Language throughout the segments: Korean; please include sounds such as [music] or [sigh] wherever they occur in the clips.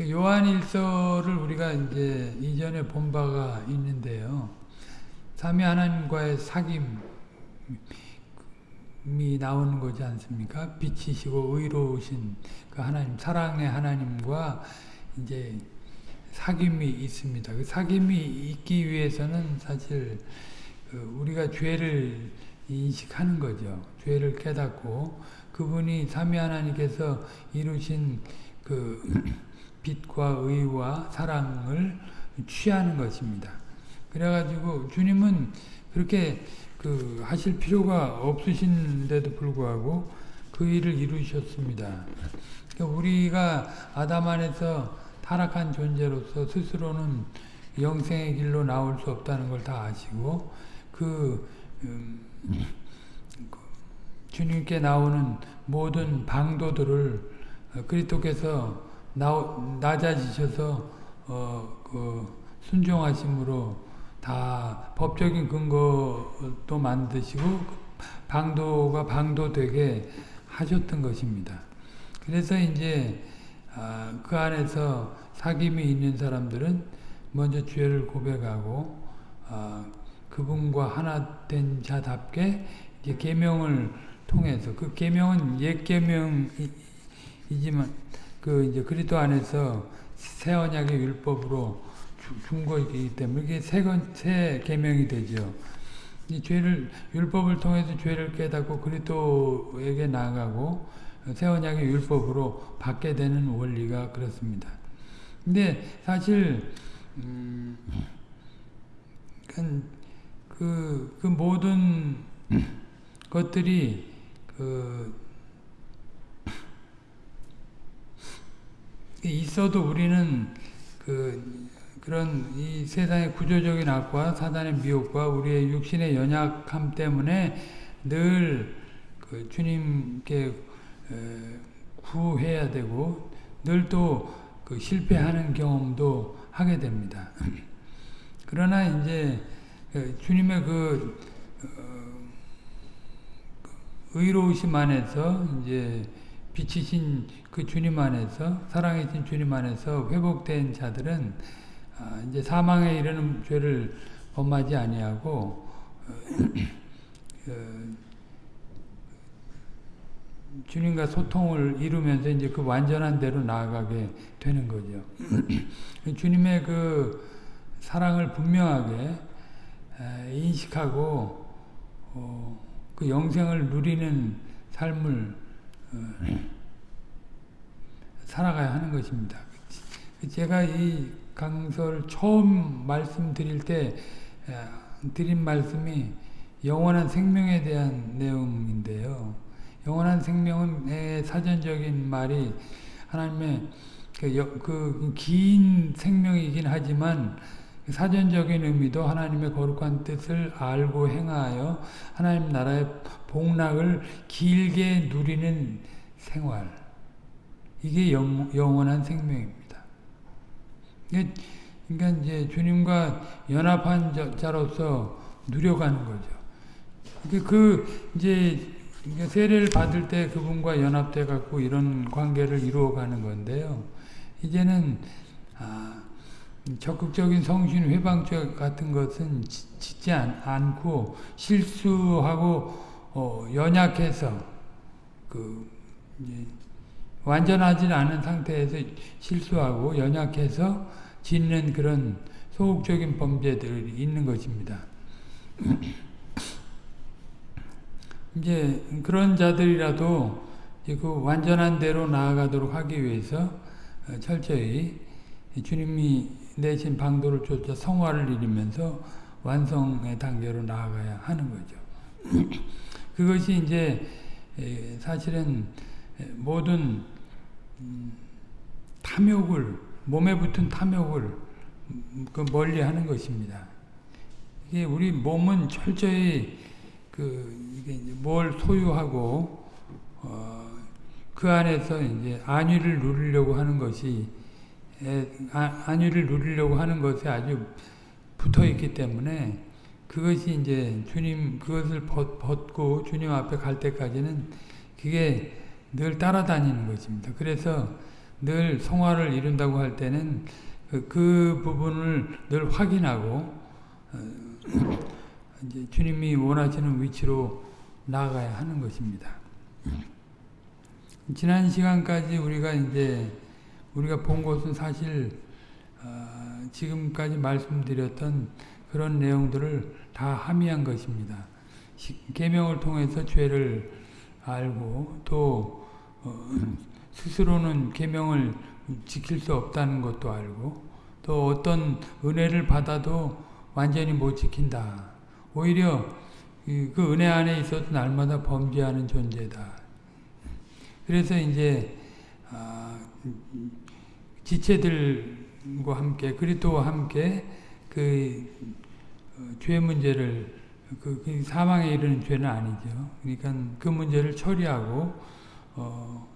그 요한일서를 우리가 이제 이전에 본 바가 있는데요. 삼위 하나님과의 사귐이 나오는 거지 않습니까? 빛이시고 의로우신 그 하나님, 사랑의 하나님과 이제 사귐이 있습니다. 그 사귐이 있기 위해서는 사실 그 우리가 죄를 인식하는 거죠. 죄를 깨닫고 그분이 삼위 하나님께서 이루신 그 빛과 의와 사랑을 취하는 것입니다. 그래가지고 주님은 그렇게 그 하실 필요가 없으신데도 불구하고 그 일을 이루셨습니다. 그러니까 우리가 아담 안에서 타락한 존재로서 스스로는 영생의 길로 나올 수 없다는 걸 다 아시고 그, 음, 그 주님께 나오는 모든 방도들을 그리스도께서 낮아지셔서 어, 그 순종하심으로 다 법적인 근거도 만드시고 방도가 방도되게 하셨던 것입니다. 그래서 이제 아, 그 안에서 사귐이 있는 사람들은 먼저 죄를 고백하고 아, 그분과 하나 된 자답게 이제 계명을 통해서 그 계명은 옛 계명이지만 그 이제 그리스도 안에서 새 언약의 율법으로 준 거이기 때문에 이게 새, 새 계명이 되죠. 이 죄를 율법을 통해서 죄를 깨닫고 그리스도에게 나아가고 새 언약의 율법으로 받게 되는 원리가 그렇습니다. 근데 사실 음, 그, 그 모든 것들이 그 있어도 우리는 그 그런 이 세상의 구조적인 악과 사단의 미혹과 우리의 육신의 연약함 때문에 늘 그 주님께 구해야 되고 늘 또 그 실패하는 경험도 하게 됩니다. [laughs] 그러나 이제 그 주님의 그, 어, 그 의로우심 안에서 이제 빛이신 그 주님 안에서 사랑이신 주님 안에서 회복된 자들은 아, 이제 사망에 이르는 죄를 범하지 아니하고 어, [clears throat] 그 주님과 소통을 이루면서 이제 그 완전한 대로 나아가게 되는 거죠. [clears throat] 주님의 그 사랑을 분명하게 인식하고 어, 그 영생을 누리는 삶을 어, 살아가야 하는 것입니다. 제가 이 강설 처음 말씀드릴 때 드린 말씀이 영원한 생명에 대한 내용인데요. 영원한 생명의 사전적인 말이 하나님의 그긴 그 생명이긴 하지만 사전적인 의미도 하나님의 거룩한 뜻을 알고 행하여 하나님 나라의 복락을 길게 누리는 생활 이게 영, 영원한 생명입니다. 그러니까 이제 주님과 연합한 자로서 누려가는 거죠. 그 이제 세례를 받을 때 그분과 연합돼 갖고 이런 관계를 이루어가는 건데요. 이제는 아, 적극적인 성신 회방죄 같은 것은 짓지 않, 고 실수하고 어, 연약해서 그 완전하지 않은 상태에서 실수하고 연약해서 짓는 그런 소극적인 범죄들이 있는 것입니다. [clears throat] 이제 그런 자들이라도 그 완전한 대로 나아가도록 하기 위해서 철저히 주님이 내신 방도를 쫓아 성화를 이루면서 완성의 단계로 나아가야 하는 거죠. [clears throat] 그것이 이제 사실은 모든 음, 탐욕을 몸에 붙은 탐욕을 그 멀리 하는 것입니다. 이게 우리 몸은 철저히 그 이게 뭘 소유하고 어, 그 안에서 이제 안위를 누리려고 하는 것이 아, 안위를 누리려고 하는 것에 아주 붙어 있기 때문에 그것이 이제 주님 그것을 벗고 주님 앞에 갈 때까지는 그게 늘 따라다니는 것입니다. 그래서 늘 성화를 이룬다고 할 때는 그, 그 부분을 늘 확인하고 어, [clears throat] 이제 주님이 원하시는 위치로 나아가야 하는 것입니다. 지난 시간까지 우리가 이제 우리가 본 것은 사실 어, 지금까지 말씀드렸던 그런 내용들을 다 함의한 것입니다. 계명을 통해서 죄를 알고 또 어, [clears throat] 스스로는 계명을 지킬 수 없다는 것도 알고 또 어떤 은혜를 받아도 완전히 못 지킨다. 오히려 그 은혜 안에 있어서 날마다 범죄하는 존재다. 그래서 이제 아, 지체들과 함께 그리스도와 함께 그죄 어, 문제를 그, 그 사망에 이르는 죄는 아니죠. 그러니까 그 문제를 처리하고 어,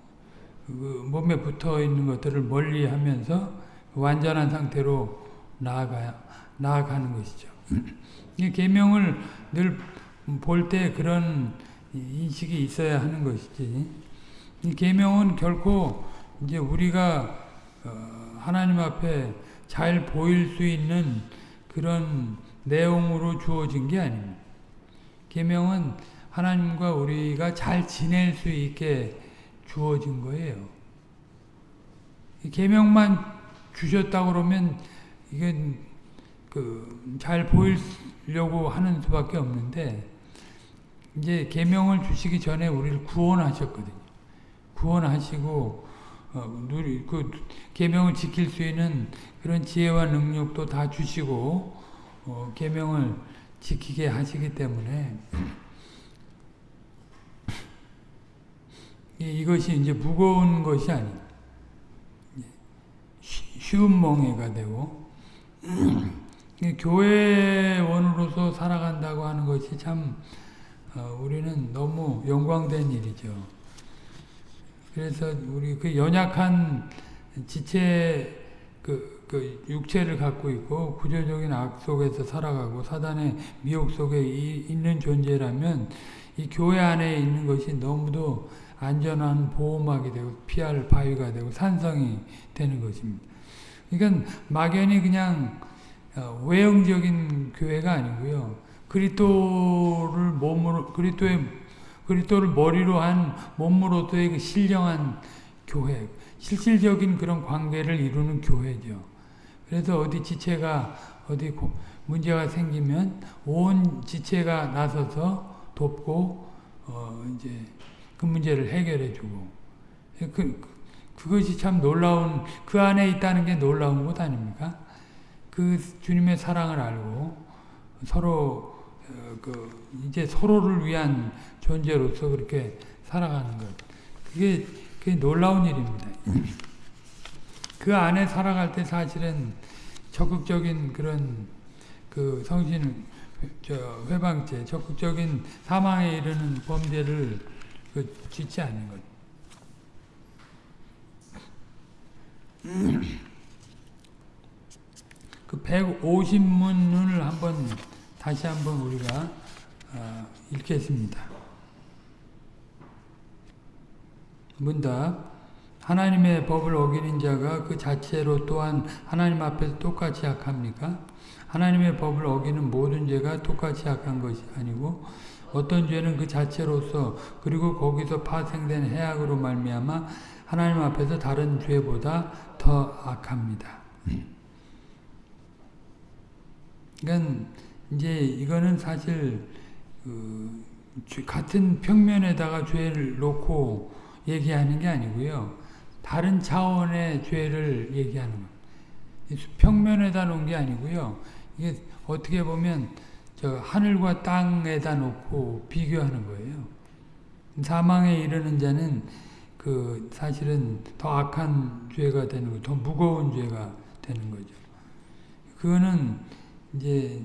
그 몸에 붙어 있는 것들을 멀리 하면서 완전한 상태로 나아가 나아가는 것이죠. [clears throat] 이 계명을 늘 볼 때 그런 인식이 있어야 하는 것이지. 이 계명은 결코 이제 우리가 어, 하나님 앞에 잘 보일 수 있는 그런 내용으로 주어진 게 아닙니다. 계명은 하나님과 우리가 잘 지낼 수 있게 주어진 거예요. 계명만 주셨다 그러면 이게 그 잘 보이려고 하는 수밖에 없는데 이제 계명을 주시기 전에 우리를 구원하셨거든요. 구원하시고 어, 누리 그 계명을 지킬 수 있는 그런 지혜와 능력도 다 주시고 어, 계명을 지키게 하시기 때문에 이것이 이제 무거운 것이 아니다. 쉬운 멍해가 되고 교회원으로서 살아간다고 하는 것이 참 어, 우리는 너무 영광된 일이죠. 그래서 우리 그 연약한 지체 그, 그 육체를 갖고 있고 구조적인 악 속에서 살아가고 사단의 미혹 속에 이, 있는 존재라면 이 교회 안에 있는 것이 너무도 안전한 보호막이 되고 피할 바위가 되고 산성이 되는 것입니다. 그러니까 막연히 그냥 어, 외형적인 교회가 아니고요. 그리스도를 몸으로 그리스도의 그리스도를 머리로 한 몸으로서의 그 신령한 교회, 실질적인 그런 관계를 이루는 교회죠. 그래서 어디 지체가 어디 문제가 생기면 온 지체가 나서서 돕고 어 이제 그 문제를 해결해주고 그 그것이 참 놀라운 그 안에 있다는 게 놀라운 것 아닙니까? 그 주님의 사랑을 알고 서로 어, 그 이제 서로를 위한 존재로서 그렇게 살아가는 것 그게 그게 놀라운 일입니다. 그 안에 살아갈 때 사실은 적극적인 그런 그 성신 저 회방죄, 적극적인 사망에 이르는 범죄를 그 짓지 않는 것. [clears throat] 그 150문을 한번 다시 한번 우리가 어, 읽겠습니다. 문답 하나님의 법을 어기는 자가 그 자체로 또한 하나님 앞에서 똑같이 악합니까? 하나님의 법을 어기는 모든 죄가 똑같이 악한 것이 아니고 어떤 죄는 그 자체로서 그리고 거기서 파생된 해악으로 말미암아 하나님 앞에서 다른 죄보다 더 악합니다. 그러니까 이제 이거는 사실 그 같은 평면에다가 죄를 놓고 얘기하는 게 아니고요. 다른 차원의 죄를 얘기하는 거예요. 평면에다 놓은 게 아니고요. 이게 어떻게 보면 저 하늘과 땅에다 놓고 비교하는 거예요. 사망에 이르는 자는 그 사실은 더 악한 죄가 되는 거, 더 무거운 죄가 되는 거죠. 그거는 이제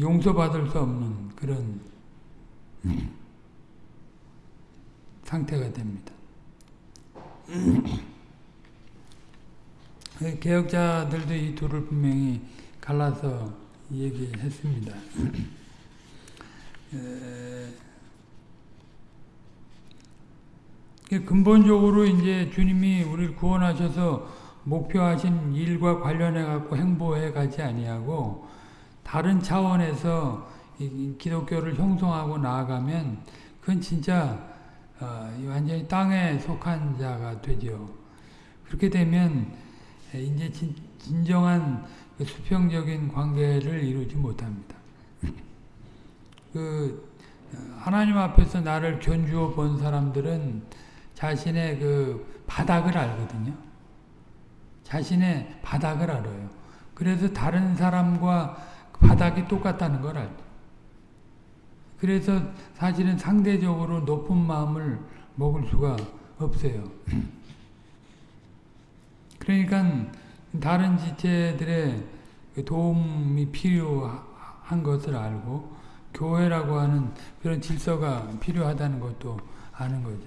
용서받을 수 없는 그런 상태가 됩니다. [clears throat] 개혁자들도 이 둘을 분명히 갈라서 얘기했습니다. 근본적으로 이제 주님이 우리를 구원하셔서 목표하신 일과 관련해 갖고 행보해 가지 아니하고 다른 차원에서 기독교를 형성하고 나아가면 그건 진짜 어, 완전히 땅에 속한 자가 되죠. 그렇게 되면 이제 진, 진정한 그 수평적인 관계를 이루지 못합니다. 그 하나님 앞에서 나를 견주어 본 사람들은 자신의 그 바닥을 알거든요. 자신의 바닥을 알아요. 그래서 다른 사람과 바닥이 똑같다는 걸 알죠. 그래서 사실은 상대적으로 높은 마음을 먹을 수가 없어요. 그러니까 다른 지체들의 도움이 필요한 것을 알고 교회라고 하는 그런 질서가 필요하다는 것도 아는 거죠.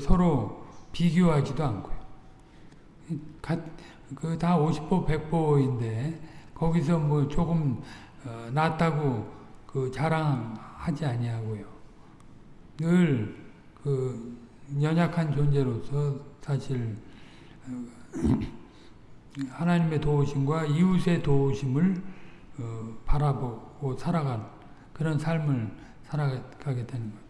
서로 비교하지도 않고요. 그다 50보 100보인데 거기서 뭐 조금 어, 낫다고 그 자랑하지 아니하고요. 늘그 연약한 존재로서 사실 어, [clears throat] 하나님의 도우심과 이웃의 도우심을 어, 바라보고 살아간 그런 삶을 살아가게 되는 거예요.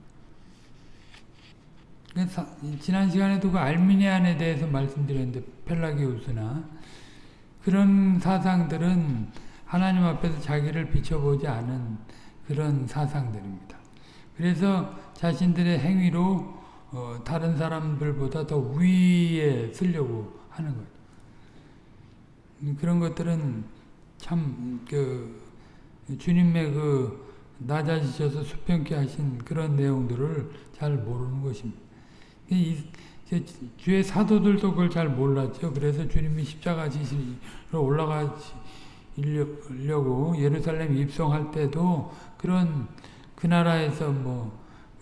지난 시간에도 그 알미니안에 대해서 말씀드렸는데 펠라기우스나 그런 사상들은 하나님 앞에서 자기를 비춰보지 않은 그런 사상들입니다. 그래서 자신들의 행위로 어, 다른 사람들보다 더 위에 쓰려고 하는 거예요. 그런 것들은 참 그 주님의 그 낮아지셔서 수평케 하신 그런 내용들을 잘 모르는 것입니다. 이, 주의 사도들도 그걸 잘 몰랐죠. 그래서 주님이 십자가 지시로 올라가려고 예루살렘 입성할 때도 그런 그 나라에서 뭐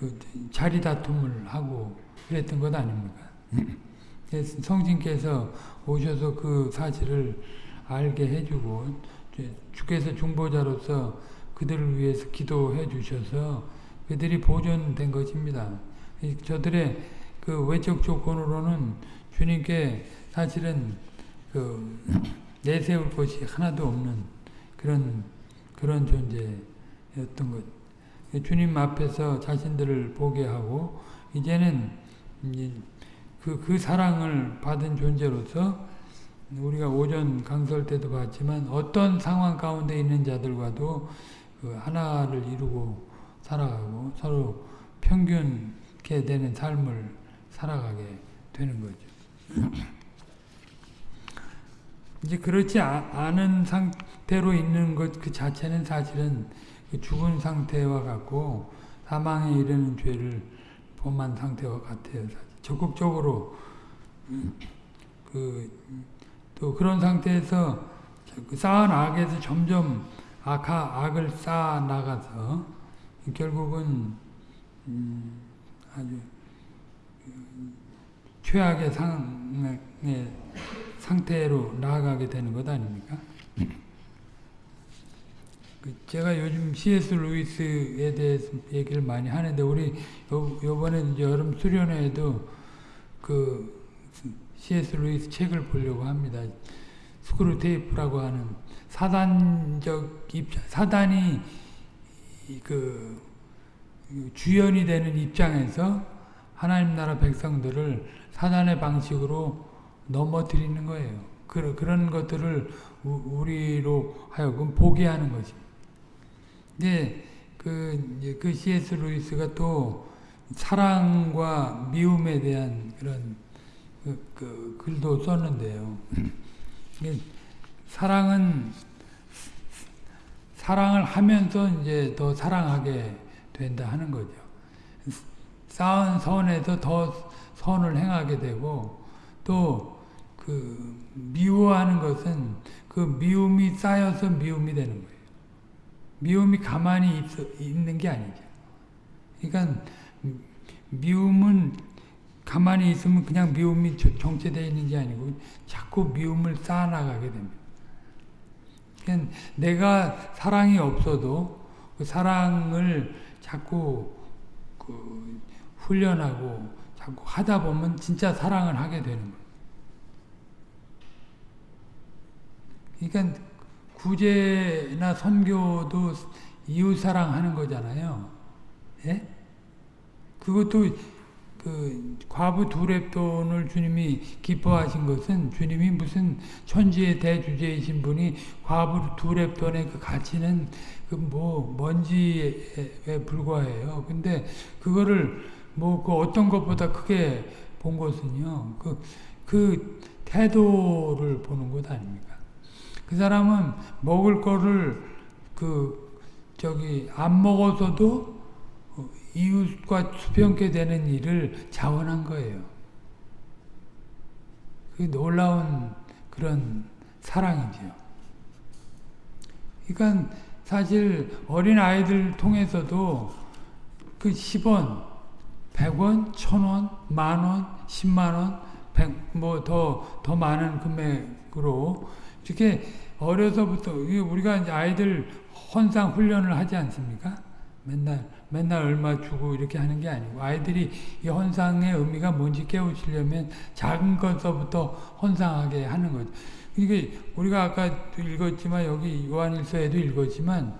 그 자리 다툼을 하고 그랬던 것 아닙니까? [laughs] 성신께서 오셔서 그 사실을 알게 해주고 주께서 중보자로서 그들을 위해서 기도해 주셔서 그들이 보존된 것입니다. 저들의 그 외적 조건으로는 주님께 사실은 그 [clears throat] 내세울 것이 하나도 없는 그런 그런 존재였던 것. 주님 앞에서 자신들을 보게 하고 이제는 그, 그 사랑을 받은 존재로서 우리가 오전 강설 때도 봤지만 어떤 상황 가운데 있는 자들과도 그 하나를 이루고 살아가고 서로 평균케 되는 삶을 살아가게 되는 거죠. 이제 그렇지 않은 상태로 있는 것 그 자체는 사실은 그 죽은 상태와 같고 사망에 이르는 죄를 범한 상태와 같아요. 적극적으로 그 또 그런 상태에서 그 쌓은 악에서 점점 악하, 악을 쌓아 나가서 결국은 음 아주 최악의 상의 상태로 나아가게 되는 것 아닙니까? 그 제가 요즘 C.S. 루이스에 대해서 얘기를 많이 하는데 우리 요, 요번에 여름 수련회에도 그 C.S. 루이스 책을 보려고 합니다. 스크루 테이프라고 하는 사단적 입장, 사단이 그 주연이 되는 입장에서 하나님 나라 백성들을 사단의 방식으로 넘어뜨리는 거예요. 그, 그런 것들을 우리로 하여금 보게 하는 것입니다. 근데 그, 그 C.S. 루이스가 또 사랑과 미움에 대한 그런 그, 그 글도 썼는데요. 사랑은 사랑을 하면서 이제 더 사랑하게 된다 하는 거죠. 쌓은 선에서 더 선을 행하게 되고 또 그 미워하는 것은 그 미움이 쌓여서 미움이 되는 거예요. 미움이 가만히 있, 있는 게 아니죠. 그러니까 미움은 가만히 있으면 그냥 미움이 정체되어 있는 게 아니고 자꾸 미움을 쌓아나가게 됩니다. 그러니까 내가 사랑이 없어도 그 사랑을 자꾸 그 훈련하고 자꾸 하다 보면 진짜 사랑을 하게 되는 거예요. 그러니까 구제나 선교도 이웃 사랑하는 거잖아요. 예? 그것도 그 과부 두랩돈을 주님이 기뻐하신 것은 주님이 무슨 천지의 대주제이신 분이 과부 두랩돈의 그 가치는 그 뭐 먼지에 불과해요. 근데 그거를 뭐 그 어떤 것보다 크게 본 것은요. 그, 그 태도를 보는 것 아닙니까? 그 사람은 먹을 거를 그 저기 안 먹어서도 이웃과 수평케 되는 일을 자원한 거예요. 그 놀라운 그런 사랑이죠. 그러니까 사실 어린 아이들 통해서도 그 10원, 100원, 1000원, 만원, 10만원, 뭐더 더 많은 금액으로 이렇게 어려서부터 우리가 이제 아이들 헌상 훈련을 하지 않습니까? 맨날 맨날 얼마 주고 이렇게 하는 게 아니고 아이들이 이 헌상의 의미가 뭔지 깨우치려면 작은 것서부터 헌상하게 하는 거죠. 이게 우리가 아까도 읽었지만 여기 요한일서에도 읽었지만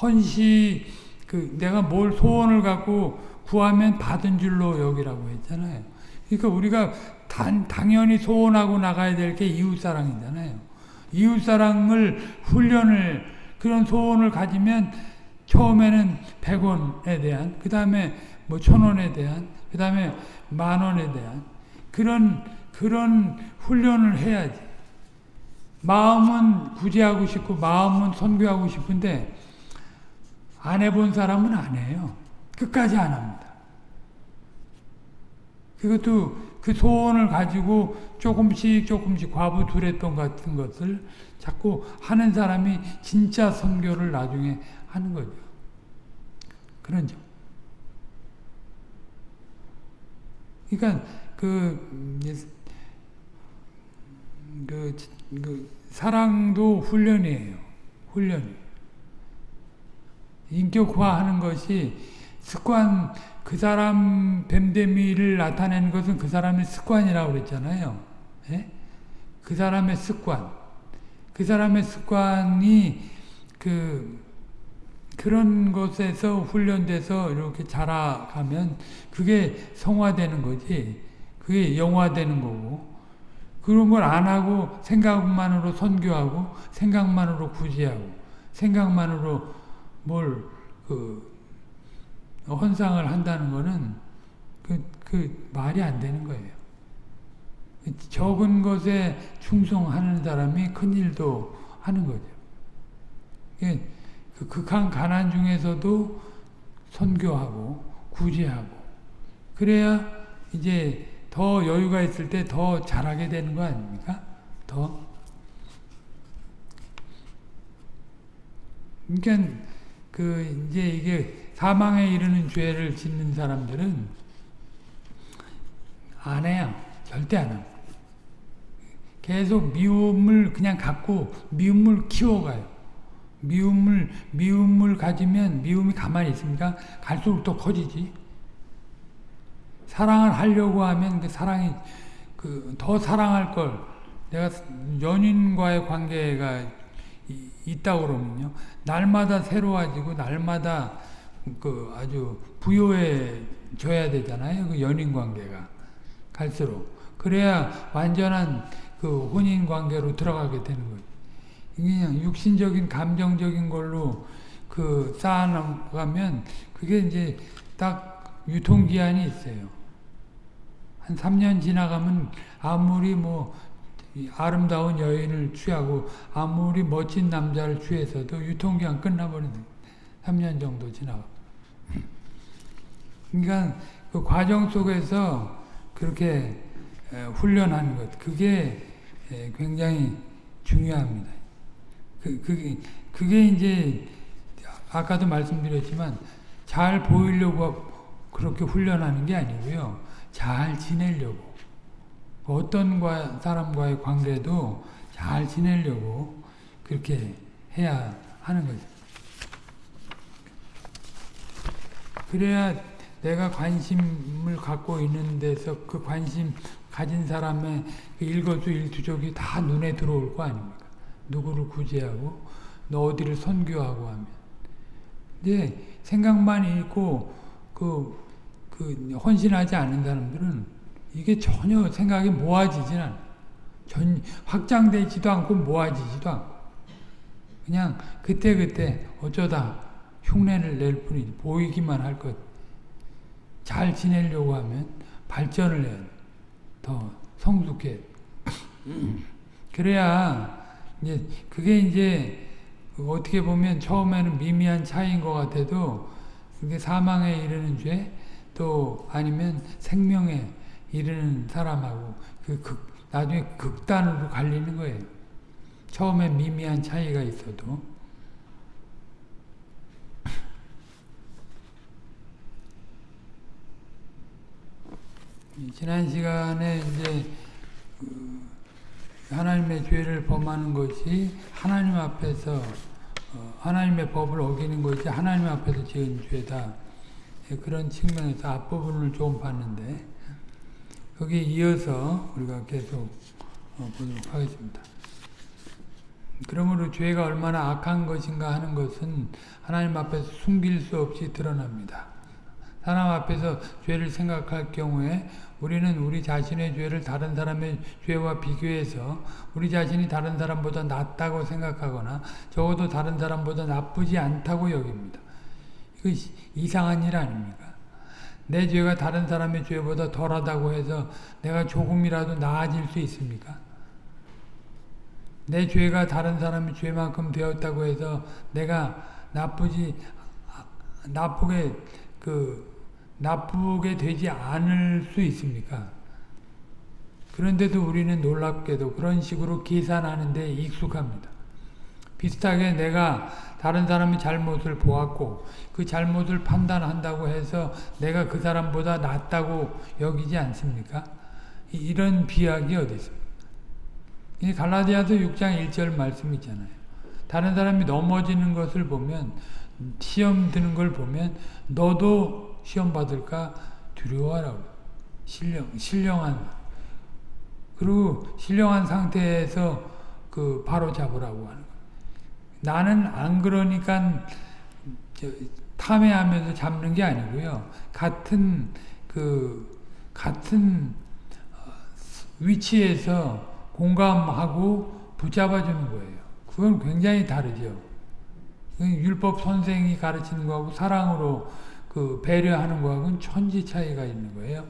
헌시 그 내가 뭘 소원을 갖고 구하면 받은 줄로 여기라고 했잖아요. 그러니까 우리가 단, 당연히 소원하고 나가야 될 게 이웃사랑이잖아요. 이웃사랑을 훈련을 그런 소원을 가지면 처음에는 100원에 대한 그 다음에 뭐 천원에 대한 그 다음에 만원에 대한 그런 그런 훈련을 해야지. 마음은 구제하고 싶고 마음은 선교하고 싶은데 안 해본 사람은 안 해요. 끝까지 안 합니다. 그것도 그 소원을 가지고 조금씩 조금씩 과부 두랬던 같은 것을 자꾸 하는 사람이 진짜 선교를 나중에 하는 거죠. 그런 점. 그러니까 그, 그, 그 사랑도 훈련이에요. 훈련이. 인격화하는 것이 습관 그 사람 뱀데미를 나타내는 것은 그 사람의 습관이라고 그랬잖아요. 예? 그 사람의 습관. 그 사람의 습관이 그 그런 것에서 훈련돼서 이렇게 자라가면 그게 성화되는 거지. 그게 영화되는 거고. 그런 걸 안 하고 생각만으로 선교하고 생각만으로 구제하고 생각만으로 뭘그 헌상을 한다는 거는 그, 그 말이 안 되는 거예요. 적은 것에 충성하는 사람이 큰 일도 하는 거죠. 그 극한 가난 중에서도 선교하고 구제하고 그래야 이제 더 여유가 있을 때 더 잘하게 되는 거 아닙니까? 더. 그러니까 그 이제 이게 사망에 이르는 죄를 짓는 사람들은 안 해요. 절대 안 해요. 계속 미움을 그냥 갖고 미움을 키워가요. 미움을 미움을 가지면 미움이 가만히 있습니까? 갈수록 더 커지지. 사랑을 하려고 하면 그 사랑이 그 더 사랑할 걸 내가 연인과의 관계가 있다 그러면요. 날마다 새로워지고 날마다 그 아주 부여해져야 되잖아요. 그 연인 관계가 갈수록 그래야 완전한 그 혼인 관계로 들어가게 되는 거죠. 그냥 육신적인 감정적인 걸로 그 쌓아나가면 그게 이제 딱 유통기한이 있어요. 한 3년 지나가면 아무리 뭐 아름다운 여인을 취하고 아무리 멋진 남자를 취해서도 유통기한 끝나버리는 3년 정도 지나가. 그러니까 그 과정 속에서 그렇게 훈련하는 것, 그게 굉장히 중요합니다. 그, 그게, 그게 이제, 아까도 말씀드렸지만, 잘 보이려고 그렇게 훈련하는 게 아니고요. 잘 지내려고. 어떤 사람과의 관계도 잘 지내려고 그렇게 해야 하는 거죠. 그래야 내가 관심을 갖고 있는 데서 그 관심 가진 사람의 그 일거수일투족이 다 눈에 들어올 거 아닙니까? 누구를 구제하고 너 어디를 선교하고 하면 이제 생각만 있고 그, 그 헌신하지 않는 사람들은 이게 전혀 생각이 모아지진 않아. 전 확장되지도 않고 모아지지도 않고 그냥 그때그때 어쩌다 흉내를 낼 뿐이지 보이기만 할 것. 잘 지내려고 하면 발전을 해야 돼. 더 성숙해. 그래야 이제 그게 이제 어떻게 보면 처음에는 미미한 차이인 것 같아도 그게 사망에 이르는 죄, 또 아니면 생명에 이르는 사람하고 그 극, 나중에 극단으로 갈리는 거예요. 처음에 미미한 차이가 있어도. 지난 시간에 이제 그 하나님의 죄를 범하는 것이 하나님 앞에서 어, 하나님의 법을 어기는 것이 하나님 앞에서 지은 죄다. 예, 그런 측면에서 앞부분을 좀 봤는데 거기에 이어서 우리가 계속 어, 보도록 하겠습니다. 그러므로 죄가 얼마나 악한 것인가 하는 것은 하나님 앞에서 숨길 수 없이 드러납니다. 사람 앞에서 죄를 생각할 경우에 우리는 우리 자신의 죄를 다른 사람의 죄와 비교해서 우리 자신이 다른 사람보다 낫다고 생각하거나 적어도 다른 사람보다 나쁘지 않다고 여깁니다. 이거 이상한 일 아닙니까? 내 죄가 다른 사람의 죄보다 덜하다고 해서 내가 조금이라도 나아질 수 있습니까? 내 죄가 다른 사람의 죄만큼 되었다고 해서 내가 나쁘지 나쁘게 그 나쁘게 되지 않을 수 있습니까? 그런데도 우리는 놀랍게도 그런 식으로 계산하는 데 익숙합니다. 비슷하게 내가 다른 사람의 잘못을 보았고 그 잘못을 판단한다고 해서 내가 그 사람보다 낫다고 여기지 않습니까? 이런 비약이 어디 있습니까? 이 갈라디아서 6장 1절 말씀 있잖아요. 다른 사람이 넘어지는 것을 보면 시험 드는 걸 보면 너도 시험 받을까 두려워하라고. 신령 신령한 그리고 신령한 상태에서 그 바로 잡으라고 하는 거. 나는 안 그러니까 탐해하면서 잡는 게 아니고요. 같은 그 같은 어, 위치에서 공감하고 붙잡아주는 거예요. 그건 굉장히 다르죠. 율법 선생이 가르치는 거하고 사랑으로 그 배려하는 거하고는 천지 차이가 있는 거예요.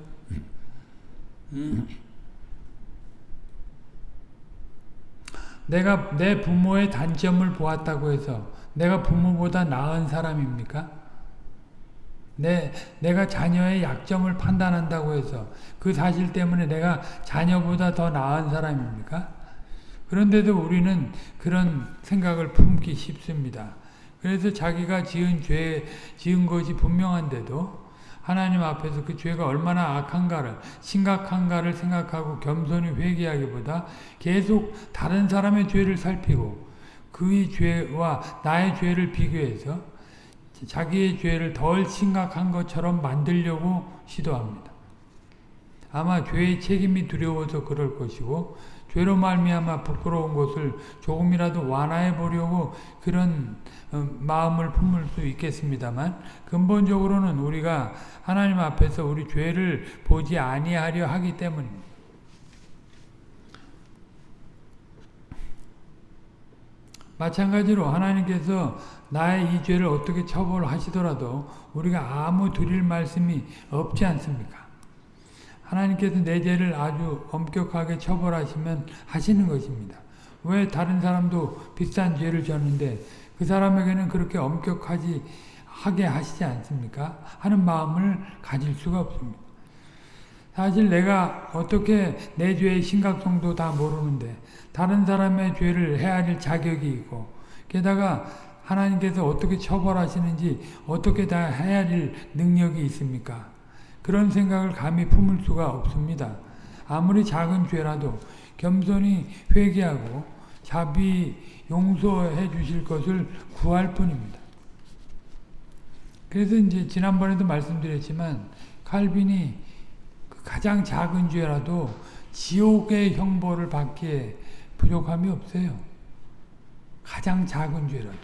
내가 내 부모의 단점을 보았다고 해서 내가 부모보다 나은 사람입니까? 내, 내가 자녀의 약점을 판단한다고 해서 그 사실 때문에 내가 자녀보다 더 나은 사람입니까? 그런데도 우리는 그런 생각을 품기 쉽습니다. 그래서 자기가 지은 죄, 지은 것이 분명한데도 하나님 앞에서 그 죄가 얼마나 악한가를, 심각한가를 생각하고 겸손히 회개하기보다 계속 다른 사람의 죄를 살피고 그의 죄와 나의 죄를 비교해서 자기의 죄를 덜 심각한 것처럼 만들려고 시도합니다. 아마 죄의 책임이 두려워서 그럴 것이고 죄로 말미암아 부끄러운 것을 조금이라도 완화해 보려고 그런 어, 마음을 품을 수 있겠습니다만 근본적으로는 우리가 하나님 앞에서 우리 죄를 보지 아니하려 하기 때문입니다. 마찬가지로 하나님께서 나의 이 죄를 어떻게 처벌하시더라도 우리가 아무 드릴 말씀이 없지 않습니까? 하나님께서 내 죄를 아주 엄격하게 처벌하시면 하시는 것입니다. 왜 다른 사람도 비싼 죄를 졌는데 그 사람에게는 그렇게 엄격하지 하게 하시지 않습니까? 하는 마음을 가질 수가 없습니다. 사실 내가 어떻게 내 죄의 심각성도 다 모르는데 다른 사람의 죄를 헤아릴 자격이 있고 게다가 하나님께서 어떻게 처벌하시는지 어떻게 다 헤아릴 능력이 있습니까? 그런 생각을 감히 품을 수가 없습니다. 아무리 작은 죄라도 겸손히 회개하고 자비 용서해 주실 것을 구할 뿐입니다. 그래서 이제 지난번에도 말씀드렸지만 칼빈이 그 가장 작은 죄라도 지옥의 형벌을 받기에 부족함이 없어요. 가장 작은 죄라도.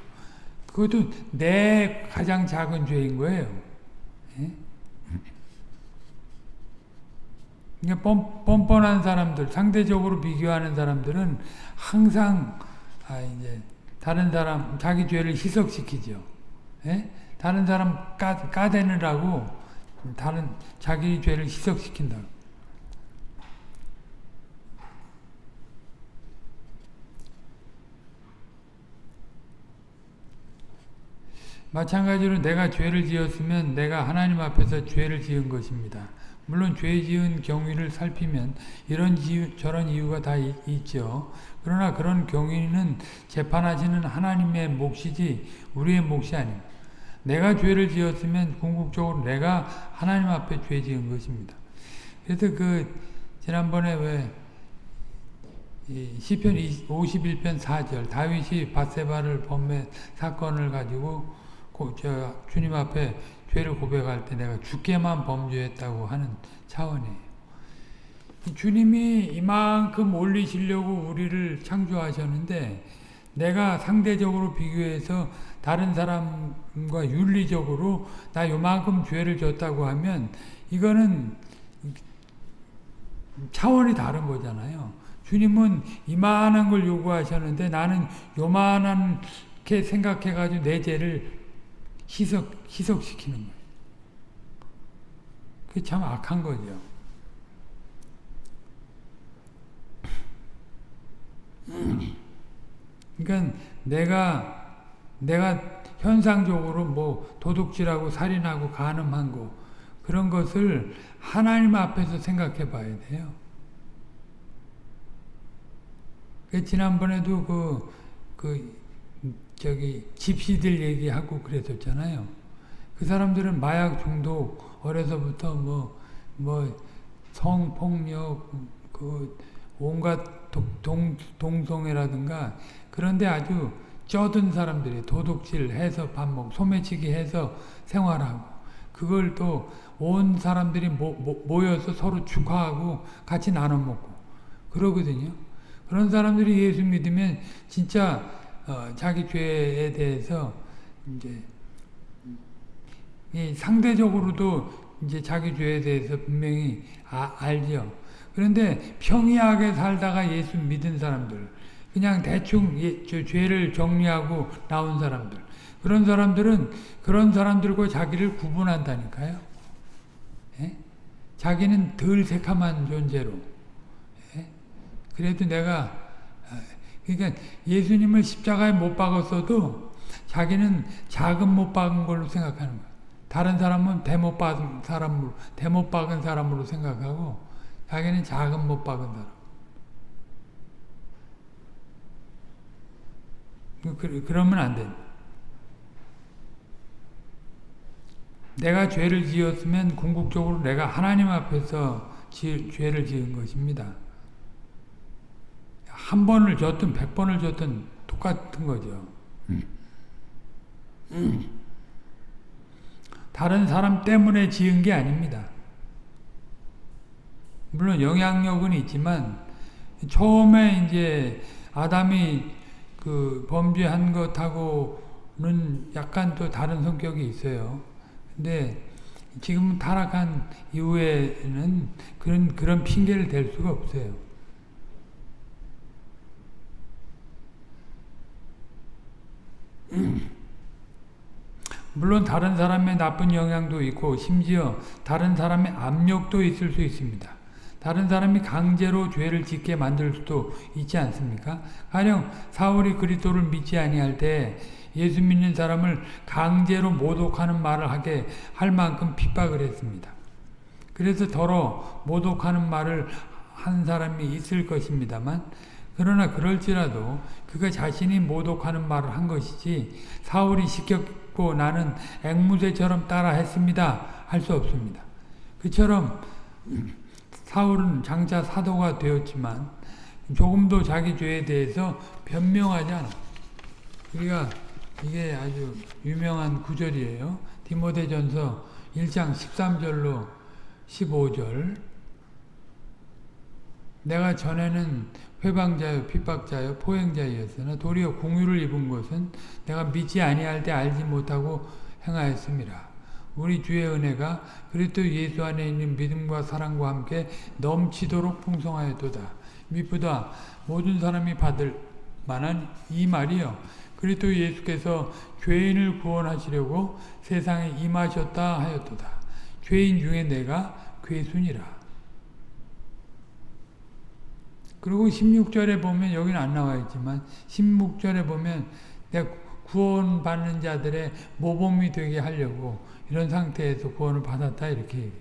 그것도 내 가장 작은 죄인 거예요. 예? 그러니까 뻔, 뻔뻔한 사람들, 상대적으로 비교하는 사람들은 항상 아 이제 다른 사람 자기 죄를 희석시키죠. 예? 다른 사람 까, 까대느라고 다른 자기 죄를 희석시킨다. 마찬가지로 내가 죄를 지었으면 내가 하나님 앞에서 죄를 지은 것입니다. 물론 죄 지은 경위를 살피면 이런 이유, 저런 이유가 다 있, 있죠. 그러나 그런 경위는 재판하시는 하나님의 몫이지 우리의 몫이 아닙니다. 내가 죄를 지었으면 궁극적으로 내가 하나님 앞에 죄 지은 것입니다. 그래서 그 지난번에 왜 시편 51편 4절 다윗이 바세바를 범매 사건을 가지고 저 주님 앞에 죄를 고백할 때 내가 죽게만 범죄했다고 하는 차원이에요. 주님이 이만큼 올리시려고 우리를 창조하셨는데 내가 상대적으로 비교해서 다른 사람과 윤리적으로 나 요만큼 죄를 졌다고 하면 이거는 차원이 다른 거잖아요. 주님은 이만한 걸 요구하셨는데 나는 요만하게 생각해가지고 내 죄를 희석, 희석시키는 거예요. 그게 참 악한 거죠. 그러니까 내가 내가 현상적으로 뭐 도둑질하고 살인하고 간음한 거 그런 것을 하나님 앞에서 생각해 봐야 돼요. 그 지난번에도 그, 그, 저기, 집시들 얘기하고 그랬었잖아요. 그 사람들은 마약 중독, 어려서부터 뭐, 뭐, 성폭력, 그, 온갖 동, 동성애라든가, 그런데 아주 쩌든 사람들이 도둑질 해서 밥 먹고, 소매치기 해서 생활하고, 그걸 또 온 사람들이 모, 모, 모여서 서로 축하하고 같이 나눠 먹고, 그러거든요. 그런 사람들이 예수 믿으면 진짜 어, 자기 죄에 대해서 이제 상대적으로도 이제 자기 죄에 대해서 분명히 아, 알죠. 그런데 평이하게 살다가 예수 믿은 사람들, 그냥 대충 예, 죄를 정리하고 나온 사람들, 그런 사람들은 그런 사람들과 자기를 구분한다니까요. 예? 자기는 덜 새카만 존재로. 그래도 내가 그러니까 예수님을 십자가에 못 박았어도 자기는 자금 못 박은 걸로 생각하는 거야. 다른 사람은 대못 박은 사람으로 대못 박은 사람으로 생각하고 자기는 자금 못 박은 사람. 그, 그러면 안 돼. 내가 죄를 지었으면 궁극적으로 내가 하나님 앞에서 지, 죄를 지은 것입니다. 한 번을 줬든 백 번을 줬든 똑같은 거죠. 음. 음. 다른 사람 때문에 지은 게 아닙니다. 물론 영향력은 있지만 처음에 이제 아담이 그 범죄한 것하고는 약간 또 다른 성격이 있어요. 근데 지금 타락한 이후에는 그런 그런 핑계를 댈 수가 없어요. 물론 다른 사람의 나쁜 영향도 있고 심지어 다른 사람의 압력도 있을 수 있습니다. 다른 사람이 강제로 죄를 짓게 만들 수도 있지 않습니까? 가령 사울이 그리스도를 믿지 아니할 때 예수 믿는 사람을 강제로 모독하는 말을 하게 할 만큼 핍박을 했습니다. 그래서 더러 모독하는 말을 한 사람이 있을 것입니다만 그러나 그럴지라도 그가 자신이 모독하는 말을 한 것이지 사울이 시켰고 나는 앵무새처럼 따라 했습니다. 할 수 없습니다. 그처럼 사울은 장차 사도가 되었지만 조금도 자기 죄에 대해서 변명하지 않아. 우리가 이게 아주 유명한 구절이에요. 디모데전서 1장 13절로 15절 내가 전에는 회방자요 핍박자요 포행자였으나 도리어 공유를 입은 것은 내가 믿지 아니할 때 알지 못하고 행하였습니다. 우리 주의 은혜가 그리스도 예수 안에 있는 믿음과 사랑과 함께 넘치도록 풍성하였도다. 미쁘다 모든 사람이 받을 만한 이 말이요 그리스도 예수께서 죄인을 구원하시려고 세상에 임하셨다 하였도다. 죄인 중에 내가 괴순이라. 그리고 16절에 보면 여기는 안 나와 있지만 16절에 보면 내가 구원받는 자들의 모범이 되게 하려고 이런 상태에서 구원을 받았다 이렇게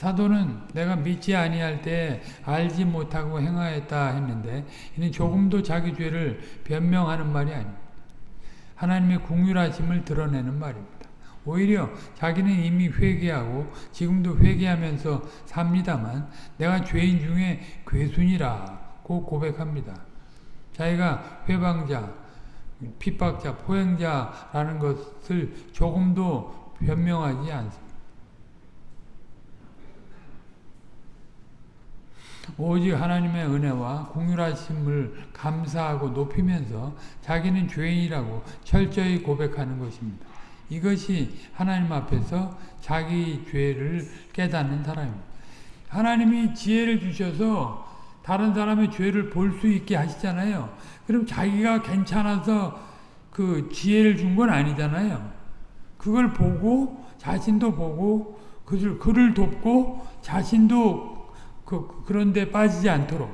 사도는 내가 믿지 아니할 때 알지 못하고 행하였다 했는데 이는 조금도 자기 죄를 변명하는 말이 아닙니다. 하나님의 궁율하심을 드러내는 말입니다. 오히려 자기는 이미 회개하고 지금도 회개하면서 삽니다만 내가 죄인 중에 괴순이라고 고백합니다. 자기가 회방자, 핍박자, 포행자라는 것을 조금도 변명하지 않습니다. 오직 하나님의 은혜와 공율하심을 감사하고 높이면서 자기는 죄인이라고 철저히 고백하는 것입니다. 이것이 하나님 앞에서 자기 죄를 깨닫는 사람입니다. 하나님이 지혜를 주셔서 다른 사람의 죄를 볼 수 있게 하시잖아요. 그럼 자기가 괜찮아서 그 지혜를 준 건 아니잖아요. 그걸 보고 자신도 보고 그를, 그를 돕고 자신도 그, 그런데 빠지지 않도록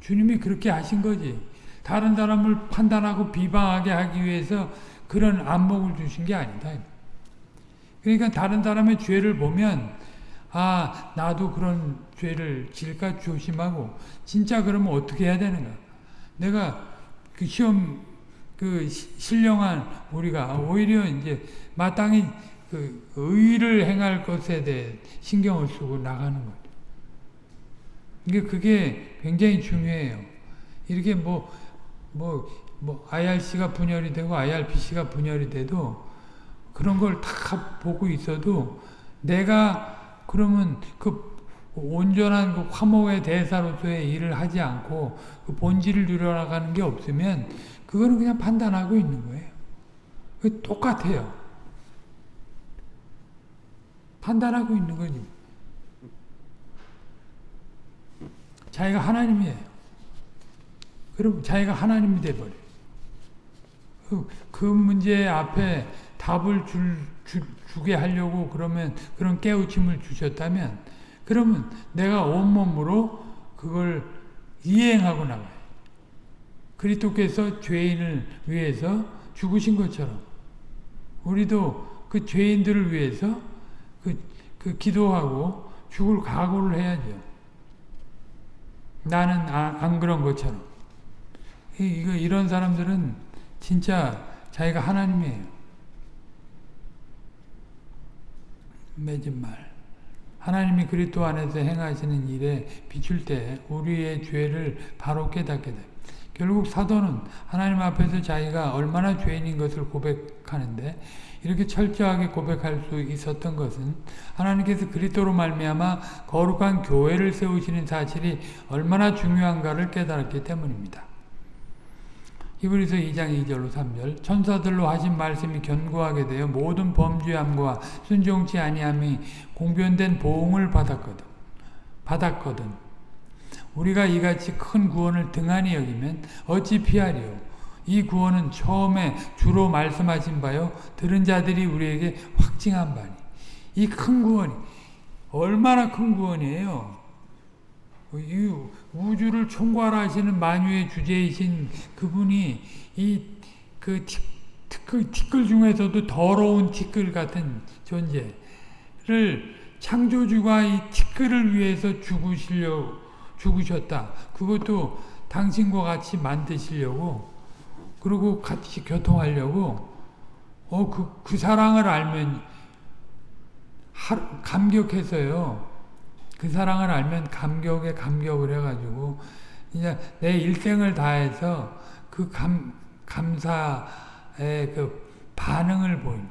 주님이 그렇게 하신 거지. 다른 사람을 판단하고 비방하게 하기 위해서 그런 안목을 주신 게 아니다. 그러니까 다른 사람의 죄를 보면 아 나도 그런 죄를 질까 조심하고 진짜 그러면 어떻게 해야 되는가? 내가 그 시험 그 신령한 우리가 오히려 이제 마땅히 그 의를 행할 것에 대해 신경을 쓰고 나가는 것. 이게 그게 굉장히 중요해요. 이렇게 뭐 뭐, 뭐, IRC가 분열이 되고 IRPC가 분열이 돼도 그런 걸 다 보고 있어도 내가 그러면 그 온전한 그 화목의 대사로서의 일을 하지 않고 그 본질을 누려나가는 게 없으면 그거는 그냥 판단하고 있는 거예요. 그 똑같아요. 판단하고 있는 거지. 자기가 하나님이에요. 그럼 자기가 하나님이 돼버려. 그, 그 문제 앞에 답을 줄, 줄, 주게 하려고 그러면 그런 깨우침을 주셨다면 그러면 내가 온몸으로 그걸 이행하고 나가요. 그리스도께서 죄인을 위해서 죽으신 것처럼 우리도 그 죄인들을 위해서 그, 그 기도하고 죽을 각오를 해야죠. 나는 아, 안 그런 것처럼. 이거 이런 사람들은 진짜 자기가 하나님이에요. 맺은 말. 하나님이 그리스도 안에서 행하시는 일에 비출 때 우리의 죄를 바로 깨닫게 됩니다. 결국 사도는 하나님 앞에서 자기가 얼마나 죄인인 것을 고백하는데 이렇게 철저하게 고백할 수 있었던 것은 하나님께서 그리스도로 말미암아 거룩한 교회를 세우시는 사실이 얼마나 중요한가를 깨달았기 때문입니다. 히브리서 2장 2절로 3절 천사들로 하신 말씀이 견고하게 되어 모든 범죄함과 순종치 아니함이 공변된 보응을 받았거든. 받았거든. 우리가 이같이 큰 구원을 등한히 여기면 어찌 피하리요. 이 구원은 처음에 주로 말씀하신 바요 들은 자들이 우리에게 확증한 바니 이 큰 구원이 얼마나 큰 구원이에요. 이 우주를 총괄하시는 만유의 주제이신 그분이 이그 티끌, 티끌 중에서도 더러운 티끌 같은 존재를 창조주가 이 티끌을 위해서 죽으시려 죽으셨다. 그것도 당신과 같이 만드시려고 그리고 같이 교통하려고 어, 그, 그 사랑을 알면 하, 감격해서요. 그 사랑을 알면 감격에 감격을 해가지고 이제 내 일생을 다해서 그 감, 감사의 그 반응을 보인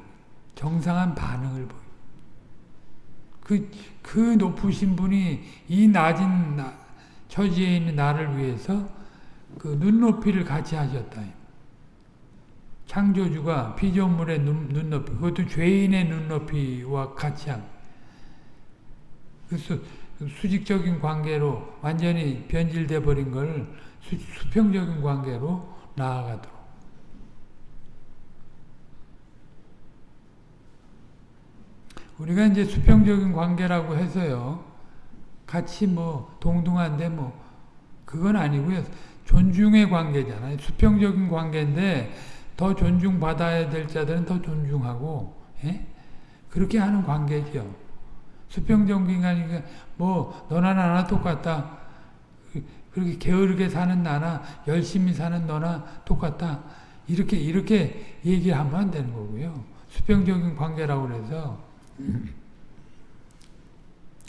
정상한 반응을 보인 그, 그 높으신 분이 이 낮은 나, 처지에 있는 나를 위해서 그 눈높이를 같이 하셨다. 창조주가 피조물의 눈, 눈높이, 그것도 죄인의 눈높이와 같이 한. 그 수, 수직적인 관계로 완전히 변질돼 버린 걸 수, 수평적인 관계로 나아가도록. 우리가 이제 수평적인 관계라고 해서요. 같이 뭐 동등한데 뭐 그건 아니고요. 존중의 관계잖아요. 수평적인 관계인데 더 존중받아야 될 자들은 더 존중하고 예? 그렇게 하는 관계죠. 수평적인 관계가 뭐 너나 나나 똑같다. 그렇게 게으르게 사는 나나 열심히 사는 너나 똑같다. 이렇게 이렇게 얘기하면 안 되는 거고요. 수평적인 관계라고 그래서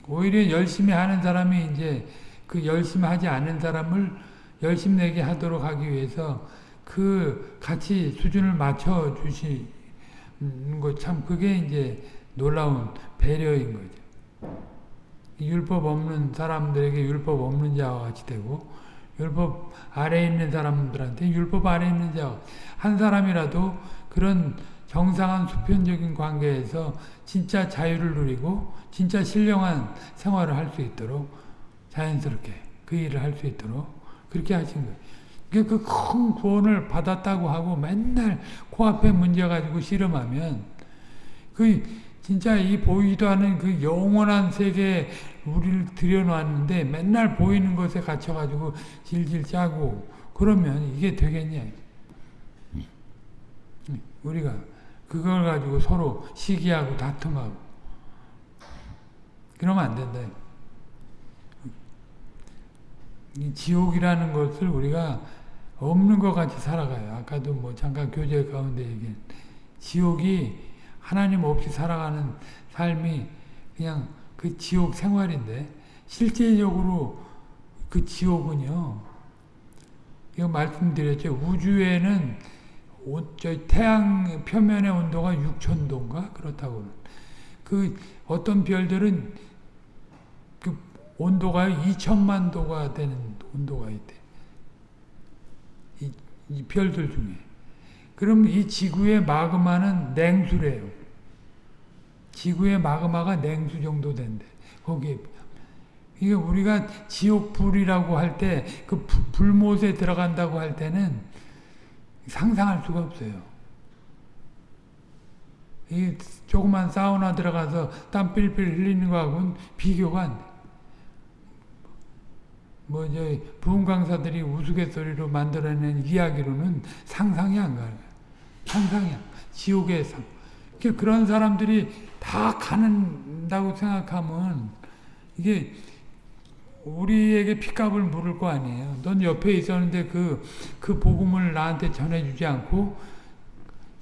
오히려 열심히 하는 사람이 이제 그 열심히 하지 않는 사람을 열심 내게 하도록 하기 위해서 그 같이 수준을 맞춰 주시는 것 참 그게 이제 놀라운 배려인 거죠. 율법 없는 사람들에게 율법 없는 자와 같이 되고 율법 아래에 있는 사람들한테 율법 아래에 있는 자 한 사람이라도 그런 정상한 수평적인 관계에서 진짜 자유를 누리고 진짜 신령한 생활을 할 수 있도록 자연스럽게 그 일을 할 수 있도록 그렇게 하신 거예요. 그큰 구원을 받았다고 하고 맨날 코앞에 문제 가지고 씨름하면 그 진짜 이 보이도 않는 그 영원한 세계에 우리를 들여놨는데 맨날 보이는 것에 갇혀가지고 질질 짜고 그러면 이게 되겠냐. 우리가 그걸 가지고 서로 시기하고 다툼하고 그러면 안 된다. 이 지옥이라는 것을 우리가 없는 것 같이 살아가요. 아까도 뭐 잠깐 교제 가운데 얘기한 지옥이 하나님 없이 살아가는 삶이 그냥 그 지옥 생활인데 실제적으로 그 지옥은요. 이거 말씀드렸죠. 우주에는 저 태양 표면의 온도가 6천도인가 그렇다고 그 어떤 별들은 그 온도가 2천만 도가 되는 온도가 있대. 이, 이 별들 중에. 그럼 이 지구의 마그마는 냉수래요. 지구의 마그마가 냉수 정도 된대. 거기에. 이게 우리가 지옥불이라고 할 때, 그 불못에 들어간다고 할 때는 상상할 수가 없어요. 이 조그만 사우나 들어가서 땀 삘삘 흘리는 거하고는 비교가 안 돼. 뭐, 저, 부흥 강사들이 우스갯소리로 만들어낸 이야기로는 상상이 안 가요. 상상이 안 지옥의 상. 그런 사람들이 다 가는다고 생각하면 이게 우리에게 핏값을 물을 거 아니에요. 넌 옆에 있었는데 그, 그 복음을 나한테 전해주지 않고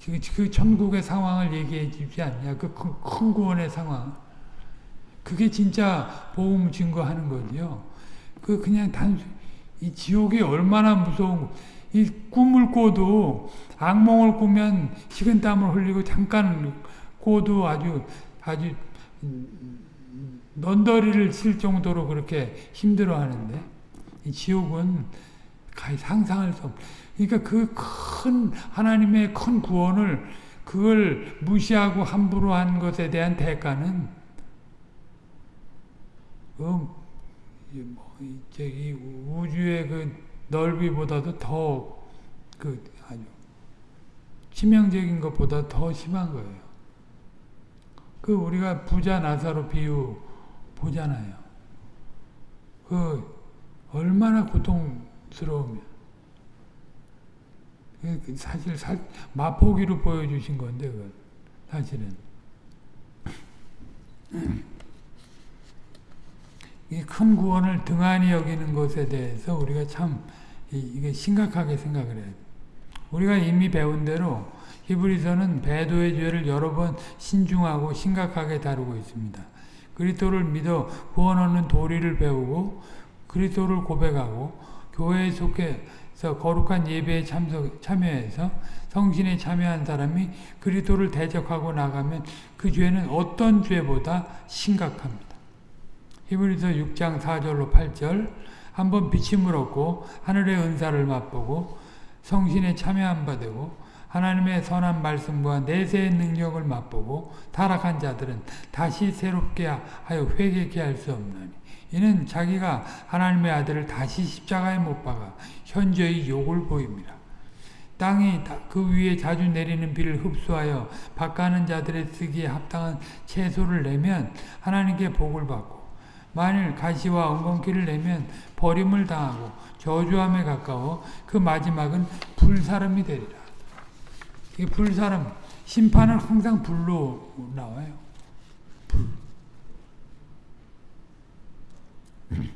그, 그 천국의 상황을 얘기해 주지 않냐. 그 큰 구원의 상황. 그게 진짜 복음 증거하는 거지요. 그 그냥 단순 이 지옥이 얼마나 무서운 이 꿈을 꿔도 악몽을 꾸면 식은땀을 흘리고 잠깐 꿔도 아주 아주 넌더리를 칠 정도로 그렇게 힘들어 하는데, 이 지옥은 가히 상상할 수 없, 그러니까 그 큰, 하나님의 큰 구원을 그걸 무시하고 함부로 한 것에 대한 대가는, 어, 뭐, 저기, 우주의 그 넓이보다도 더, 그, 아주, 치명적인 것보다 더 심한 거예요. 그, 우리가 부자 나사로 비유, 보잖아요. 그 얼마나 고통스러우면 그 사실 사, 마포기로 보여주신 건데 그 사실은 이 큰 구원을 등한히 여기는 것에 대해서 우리가 참 이게 심각하게 생각을 돼. 우리가 이미 배운 대로 히브리서는 배도의 죄를 여러 번 신중하고 심각하게 다루고 있습니다. 그리스도를 믿어 구원 얻는 도리를 배우고 그리스도를 고백하고 교회에 속해 그래서 거룩한 예배에 참석, 참여해서 성신에 참여한 사람이 그리스도를 대적하고 나가면 그 죄는 어떤 죄보다 심각합니다. 히브리서 6장 4절로 8절 한번 비침을 얻고 하늘의 은사를 맛보고 성신에 참여한 바 되고 하나님의 선한 말씀과 내세의 능력을 맛보고 타락한 자들은 다시 새롭게 하여 회개케 할 수 없나니 이는 자기가 하나님의 아들을 다시 십자가에 못 박아 현저히 욕을 보입니다. 땅이 그 위에 자주 내리는 비를 흡수하여 박가는 자들의 쓰기에 합당한 채소를 내면 하나님께 복을 받고 만일 가시와 엉겅퀴를 내면 버림을 당하고 저주함에 가까워 그 마지막은 불사름이 되리라. 이 불사름 심판은 항상 불로 나와요. 불. [clears throat]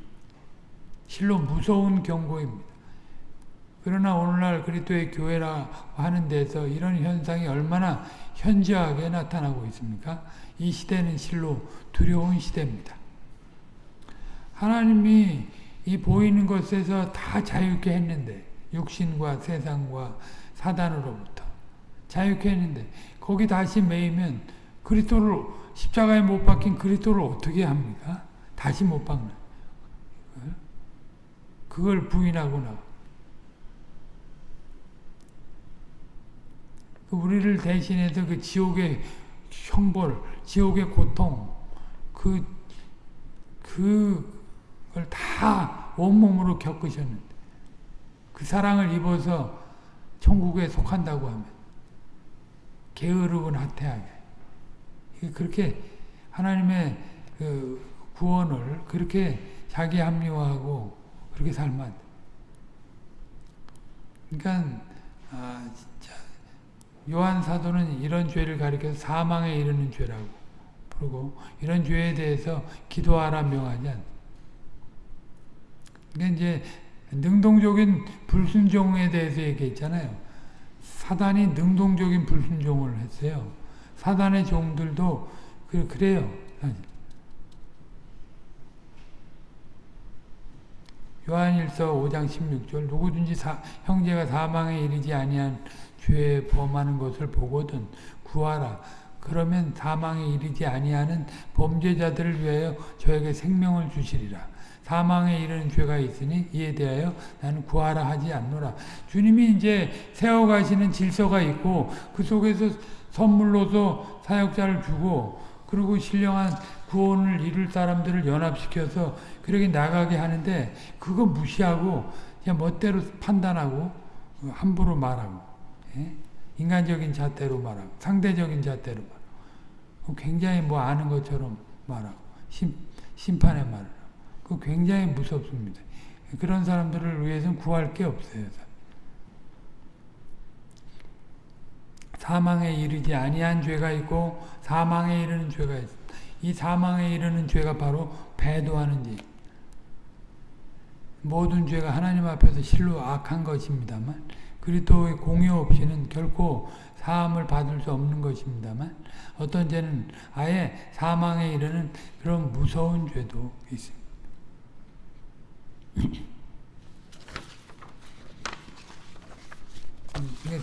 실로 무서운 경고입니다. 그러나 오늘날 그리스도의 교회라 하는 데서 이런 현상이 얼마나 현저하게 나타나고 있습니까? 이 시대는 실로 두려운 시대입니다. 하나님이 이 보이는 것에서 다 자유케 했는데 육신과 세상과 사단으로부터 자유케 했는데 거기 다시 매이면 그리스도를 십자가에 못 박힌 그리스도를 어떻게 합니까? 다시 못 박는 그걸 부인하고 나 우리를 대신해서 그 지옥의 형벌, 지옥의 고통, 그, 그 걸 다 온몸으로 겪으셨는데, 그 사랑을 입어서 천국에 속한다고 하면, 게으르고 나태하게. 그렇게 하나님의 그 구원을 그렇게 자기 합리화하고 그렇게 살면. 그러니까, 아. 요한 사도는 이런 죄를 가리켜서 사망에 이르는 죄라고 부르고 이런 죄에 대해서 기도하라 명하지 않습니다. 그러니까 이제 능동적인 불순종에 대해서 얘기했잖아요. 사단이 능동적인 불순종을 했어요. 사단의 종들도 그, 그래요. 요한일서 5장 16절 누구든지 사, 형제가 사망에 이르지 아니한 죄에 범하는 것을 보거든 구하라. 그러면 사망에 이르지 아니하는 범죄자들을 위하여 저에게 생명을 주시리라. 사망에 이르는 죄가 있으니 이에 대하여 나는 구하라 하지 않노라. 주님이 이제 세워가시는 질서가 있고 그 속에서 선물로서 사역자를 주고 그리고 신령한 구원을 이룰 사람들을 연합시켜서 그렇게 나가게 하는데 그거 무시하고 그냥 멋대로 판단하고 함부로 말하고 예? 인간적인 잣대로 말하고 상대적인 잣대로 말하고 굉장히 뭐 아는 것처럼 말하고 심, 심판의 말을 그 굉장히 무섭습니다. 그런 사람들을 위해서는 구할 게 없어요. 사망에 이르지 아니한 죄가 있고 사망에 이르는 죄가 있습니다. 이 사망에 이르는 죄가 바로 배도하는 죄. 모든 죄가 하나님 앞에서 실로 악한 것입니다만 그리스도의 공유 없이는 결코 사함을 받을 수 없는 것입니다만 어떤 죄는 아예 사망에 이르는 그런 무서운 죄도 있습니다.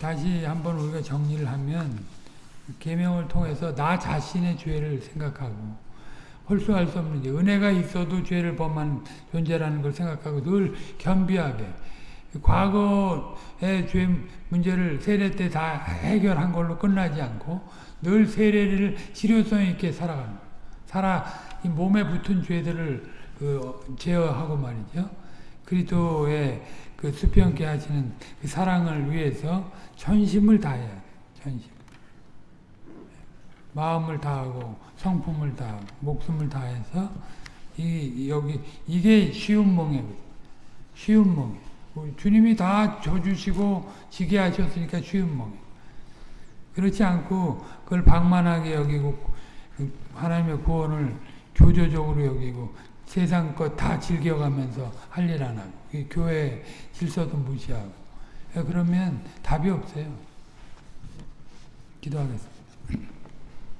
다시 한번 우리가 정리를 하면 계명을 통해서 나 자신의 죄를 생각하고 홀수할 수 없는 은혜가 있어도 죄를 범한 존재라는 걸 생각하고 늘 겸비하게 과거의 죄 문제를 세례 때 다 해결한 걸로 끝나지 않고 늘 세례를 실효성 있게 살아가는. 살아 이 몸에 붙은 죄들을 그 제어하고 말이죠. 그리스도의 그 수평케 하시는 그 사랑을 위해서 전심을 다해야 돼. 전심. 마음을 다하고 성품을 다하고 목숨을 다해서 이 여기 이게 쉬운 몽이거든. 쉬운 몽이. 주님이 다 줘주시고 지게 하셨으니까 쉬운 몽이. 그렇지 않고 그걸 방만하게 여기고 하나님의 구원을 교조적으로 여기고 세상 것 다 즐겨가면서 할 일 안 하고 교회 질서도 무시하고 그러면 답이 없어요. 기도하겠습니다.